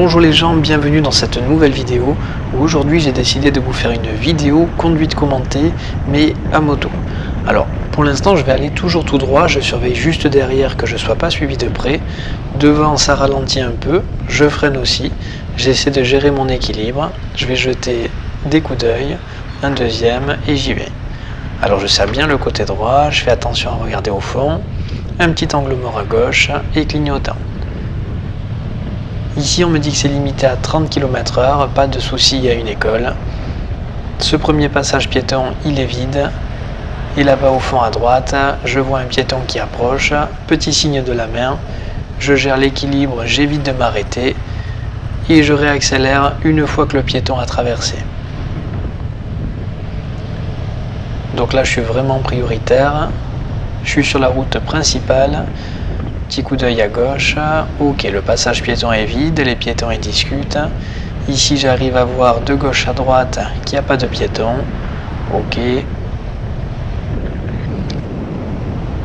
Bonjour les gens, bienvenue dans cette nouvelle vidéo où aujourd'hui j'ai décidé de vous faire une vidéo conduite commentée mais à moto. Alors pour l'instant je vais aller toujours tout droit, je surveille juste derrière que je ne sois pas suivi de près. Devant ça ralentit un peu, je freine aussi, j'essaie de gérer mon équilibre, je vais jeter des coups d'œil, un deuxième et j'y vais. Alors je serre bien le côté droit, je fais attention à regarder au fond, un petit angle mort à gauche et clignotant. Ici, on me dit que c'est limité à 30 km h pas de souci, il y a une école. Ce premier passage piéton, il est vide. Et là-bas au fond à droite, je vois un piéton qui approche, petit signe de la main. Je gère l'équilibre, j'évite de m'arrêter et je réaccélère une fois que le piéton a traversé. Donc là, je suis vraiment prioritaire. Je suis sur la route principale. Petit coup d'œil à gauche. Ok, le passage piéton est vide, les piétons ils discutent. Ici, j'arrive à voir de gauche à droite qu'il n'y a pas de piéton. Ok.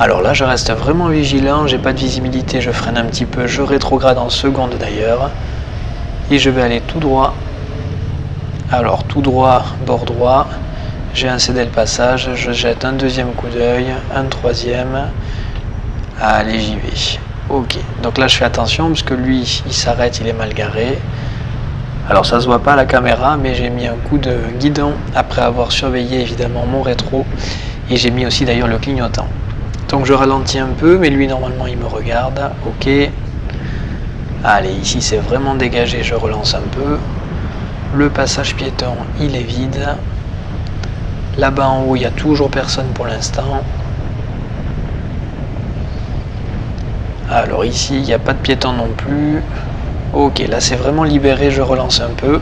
Alors là, je reste vraiment vigilant, j'ai pas de visibilité, je freine un petit peu, je rétrograde en seconde d'ailleurs. Et je vais aller tout droit. Alors, tout droit, bord droit. J'ai un cédé le passage, je jette un deuxième coup d'œil, un troisième. Allez, j'y vais. Ok, donc là je fais attention parce que lui, il s'arrête, il est mal garé. Alors ça se voit pas à la caméra, mais j'ai mis un coup de guidon après avoir surveillé évidemment mon rétro. Et j'ai mis aussi d'ailleurs le clignotant. Donc je ralentis un peu, mais lui normalement il me regarde. Ok. Allez, ici c'est vraiment dégagé, je relance un peu. Le passage piéton, il est vide. Là-bas en haut, il n'y a toujours personne pour l'instant. Alors ici, il n'y a pas de piéton non plus. Ok, là c'est vraiment libéré, je relance un peu.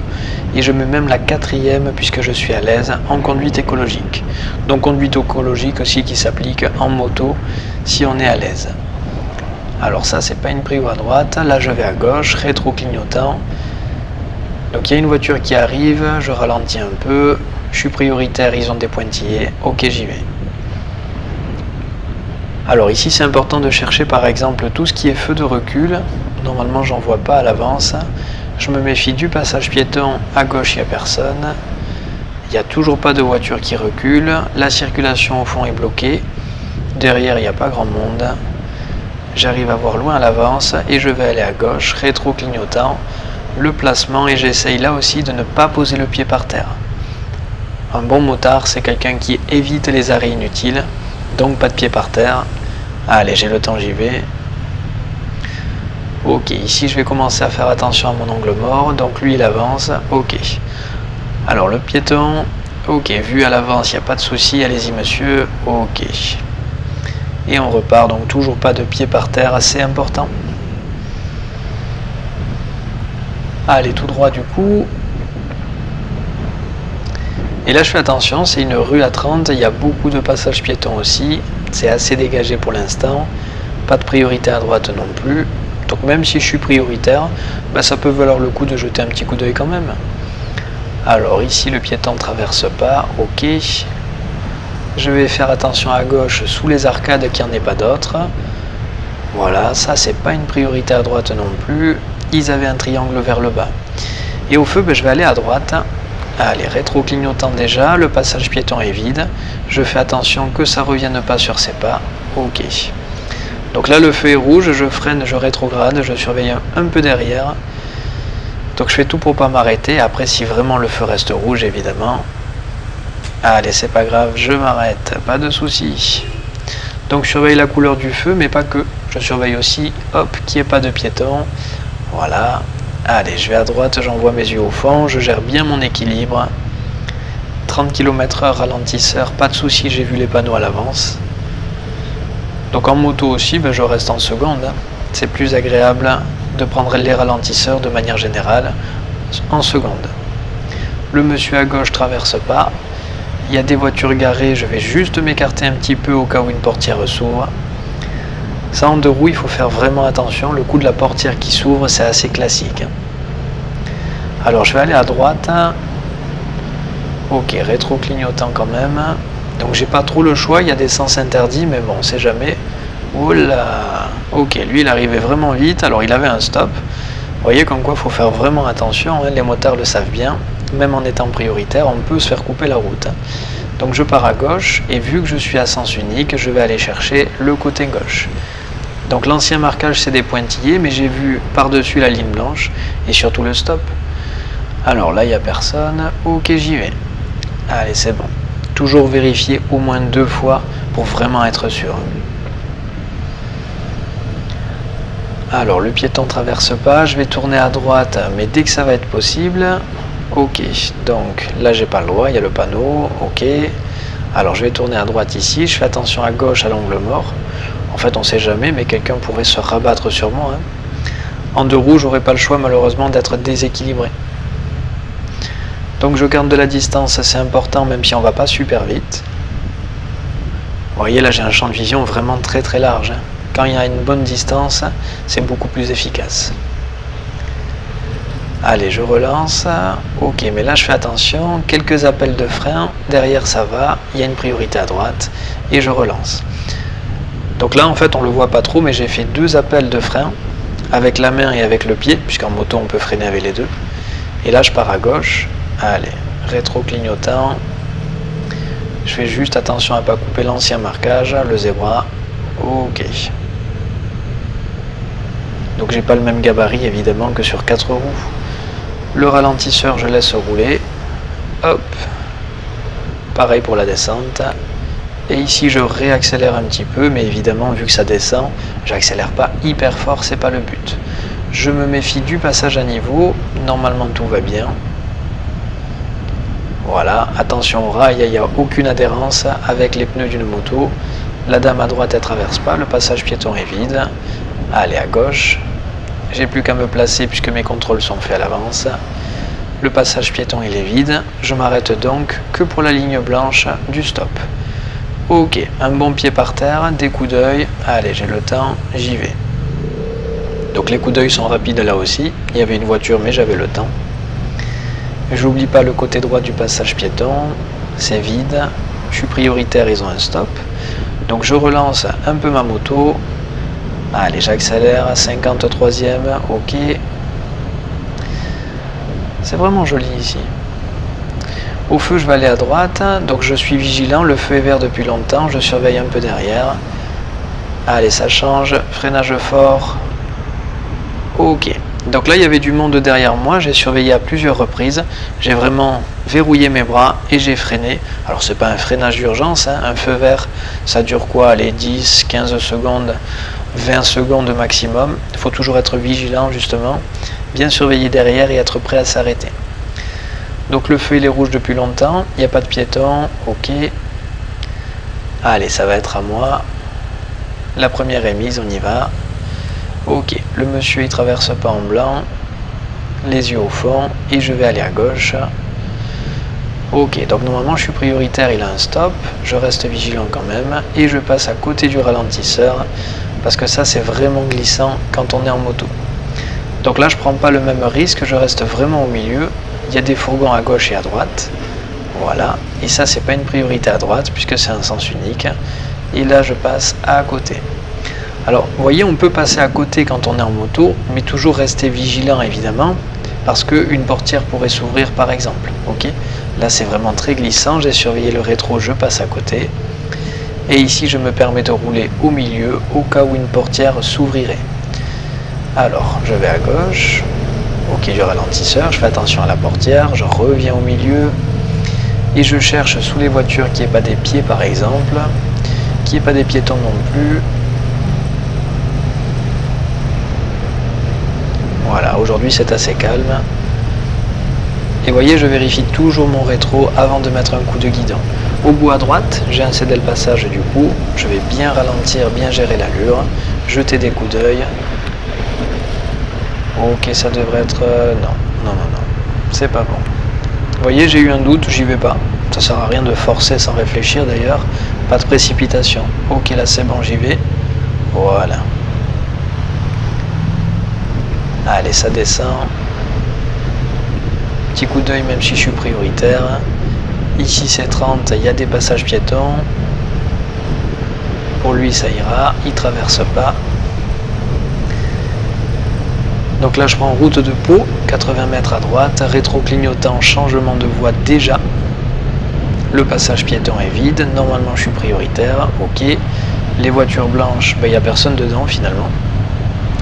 Et je mets même la quatrième puisque je suis à l'aise en conduite écologique. Donc conduite écologique aussi qui s'applique en moto si on est à l'aise. Alors ça c'est pas une prio à droite, là je vais à gauche, rétro clignotant. Donc il y a une voiture qui arrive, je ralentis un peu, je suis prioritaire, ils ont des pointillés, ok j'y vais. Alors ici c'est important de chercher par exemple tout ce qui est feu de recul, normalement j'en vois pas à l'avance, je me méfie du passage piéton, à gauche il n'y a personne, il n'y a toujours pas de voiture qui recule, la circulation au fond est bloquée, derrière il n'y a pas grand monde, j'arrive à voir loin à l'avance et je vais aller à gauche, rétro clignotant, le placement et j'essaye là aussi de ne pas poser le pied par terre. Un bon motard c'est quelqu'un qui évite les arrêts inutiles, donc pas de pied par terre. Allez, j'ai le temps, j'y vais. Ok, ici je vais commencer à faire attention à mon angle mort. Donc lui il avance. Ok. Alors le piéton. Ok, vu à l'avance, il n'y a pas de souci. Allez-y monsieur. Ok. Et on repart. Donc toujours pas de pied par terre. Assez important. Allez, tout droit du coup. Et là je fais attention, c'est une rue à 30, il y a beaucoup de passages piétons aussi, c'est assez dégagé pour l'instant, pas de priorité à droite non plus, donc même si je suis prioritaire, bah, ça peut valoir le coup de jeter un petit coup d'œil quand même. Alors ici le piéton ne traverse pas, ok, je vais faire attention à gauche sous les arcades qu'il n'y en ait pas d'autres, voilà, ça c'est pas une priorité à droite non plus, ils avaient un triangle vers le bas. Et au feu, bah, je vais aller à droite, Allez, rétro-clignotant déjà, le passage piéton est vide. Je fais attention que ça ne revienne pas sur ses pas. Ok. Donc là, le feu est rouge, je freine, je rétrograde, je surveille un peu derrière. Donc je fais tout pour pas m'arrêter. Après, si vraiment le feu reste rouge, évidemment. Allez, c'est pas grave, je m'arrête, pas de souci. Donc je surveille la couleur du feu, mais pas que. Je surveille aussi, hop, qu'il n'y ait pas de piéton. Voilà, Allez, je vais à droite, j'envoie mes yeux au fond, je gère bien mon équilibre. 30 km h ralentisseur, pas de souci, j'ai vu les panneaux à l'avance. Donc en moto aussi, ben, je reste en seconde. C'est plus agréable de prendre les ralentisseurs de manière générale en seconde. Le monsieur à gauche traverse pas. Il y a des voitures garées, je vais juste m'écarter un petit peu au cas où une portière s'ouvre. Ça en deux roues, il faut faire vraiment attention. Le coup de la portière qui s'ouvre, c'est assez classique. Alors je vais aller à droite. Ok, rétro-clignotant quand même. Donc j'ai pas trop le choix, il y a des sens interdits, mais bon, on sait jamais. Oula Ok, lui il arrivait vraiment vite, alors il avait un stop. Vous voyez comme quoi il faut faire vraiment attention, hein. les motards le savent bien, même en étant prioritaire, on peut se faire couper la route. Donc je pars à gauche, et vu que je suis à sens unique, je vais aller chercher le côté gauche. Donc l'ancien marquage c'est des pointillés, mais j'ai vu par-dessus la ligne blanche, et surtout le stop. Alors là, il n'y a personne, ok j'y vais. Allez, c'est bon. Toujours vérifier au moins deux fois pour vraiment être sûr. Alors le piéton traverse pas, je vais tourner à droite, mais dès que ça va être possible, ok. Donc là j'ai pas le droit, il y a le panneau, ok. Alors je vais tourner à droite ici, je fais attention à gauche à l'angle mort. En fait on sait jamais, mais quelqu'un pourrait se rabattre sur moi. Hein. En deux roues, j'aurais pas le choix malheureusement d'être déséquilibré. Donc je garde de la distance, c'est important même si on va pas super vite. Vous voyez là j'ai un champ de vision vraiment très très large. Hein quand il y a une bonne distance, c'est beaucoup plus efficace. Allez, je relance. Ok, mais là je fais attention. Quelques appels de frein. Derrière ça va. Il y a une priorité à droite. Et je relance. Donc là en fait on le voit pas trop, mais j'ai fait deux appels de frein avec la main et avec le pied, puisqu'en moto on peut freiner avec les deux. Et là je pars à gauche. Allez, rétro clignotant. Je fais juste attention à ne pas couper l'ancien marquage, le zébra. Ok. Donc j'ai pas le même gabarit évidemment que sur 4 roues. Le ralentisseur je laisse rouler. Hop. Pareil pour la descente. Et ici je réaccélère un petit peu, mais évidemment vu que ça descend, j'accélère pas hyper fort, c'est pas le but. Je me méfie du passage à niveau, normalement tout va bien. Voilà, attention au rail, il n'y a aucune adhérence avec les pneus d'une moto. La dame à droite, elle traverse pas, le passage piéton est vide. Allez, à gauche. J'ai plus qu'à me placer puisque mes contrôles sont faits à l'avance. Le passage piéton, il est vide. Je m'arrête donc que pour la ligne blanche du stop. Ok, un bon pied par terre, des coups d'œil. Allez, j'ai le temps, j'y vais. Donc les coups d'œil sont rapides là aussi. Il y avait une voiture, mais j'avais le temps. J'oublie pas le côté droit du passage piéton. C'est vide. Je suis prioritaire, ils ont un stop. Donc je relance un peu ma moto. Allez, j'accélère, 53e, ok. C'est vraiment joli ici. Au feu, je vais aller à droite, donc je suis vigilant, le feu est vert depuis longtemps, je surveille un peu derrière. Allez, ça change, freinage fort. Ok. Donc là, il y avait du monde derrière moi, j'ai surveillé à plusieurs reprises, j'ai vraiment verrouillé mes bras et j'ai freiné. Alors c'est pas un freinage d'urgence, hein. un feu vert, ça dure quoi? Les 10, 15 secondes, 20 secondes maximum. Il faut toujours être vigilant justement, bien surveiller derrière et être prêt à s'arrêter. Donc le feu il est rouge depuis longtemps, il n'y a pas de piéton, ok. Allez, ça va être à moi. La première est mise, on y va. Ok, le monsieur il traverse pas en blanc, les yeux au fond, et je vais aller à gauche. Ok, donc normalement je suis prioritaire, il a un stop, je reste vigilant quand même, et je passe à côté du ralentisseur, parce que ça c'est vraiment glissant quand on est en moto. Donc là je prends pas le même risque, je reste vraiment au milieu, il y a des fourgons à gauche et à droite, voilà, et ça c'est pas une priorité à droite, puisque c'est un sens unique, et là je passe à côté. Alors, vous voyez, on peut passer à côté quand on est en moto, mais toujours rester vigilant évidemment, parce qu'une portière pourrait s'ouvrir par exemple. Ok Là, c'est vraiment très glissant. J'ai surveillé le rétro, je passe à côté. Et ici, je me permets de rouler au milieu au cas où une portière s'ouvrirait. Alors, je vais à gauche. Ok, du ralentisseur. Je fais attention à la portière. Je reviens au milieu. Et je cherche sous les voitures qui n'y ait pas des pieds par exemple. Qui n'y ait pas des piétons non plus. Voilà, aujourd'hui c'est assez calme. Et voyez, je vérifie toujours mon rétro avant de mettre un coup de guidon. Au bout à droite, j'ai un le passage du coup. Je vais bien ralentir, bien gérer l'allure, jeter des coups d'œil. Ok, ça devrait être... Euh, non, non, non, non. C'est pas bon. Vous voyez, j'ai eu un doute, j'y vais pas. Ça sert à rien de forcer sans réfléchir d'ailleurs. Pas de précipitation. Ok, là c'est bon, j'y vais. Voilà. Allez, ça descend. Petit coup d'œil même si je suis prioritaire. Ici c'est 30, il y a des passages piétons. Pour lui ça ira, il traverse pas. Donc là je prends route de Pau, 80 mètres à droite, rétro clignotant, changement de voie déjà. Le passage piéton est vide, normalement je suis prioritaire, ok. Les voitures blanches, ben, il n'y a personne dedans finalement.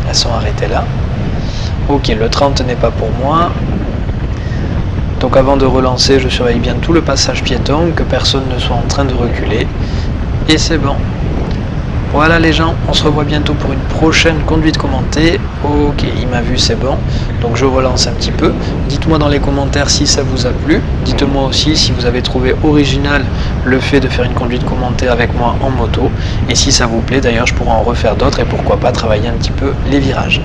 Elles sont arrêtées là. Ok, le 30 n'est pas pour moi. Donc avant de relancer, je surveille bien tout le passage piéton, que personne ne soit en train de reculer. Et c'est bon. Voilà les gens, on se revoit bientôt pour une prochaine conduite commentée. Ok, il m'a vu, c'est bon. Donc je relance un petit peu. Dites-moi dans les commentaires si ça vous a plu. Dites-moi aussi si vous avez trouvé original le fait de faire une conduite commentée avec moi en moto. Et si ça vous plaît, d'ailleurs, je pourrais en refaire d'autres et pourquoi pas travailler un petit peu les virages.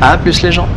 A plus les gens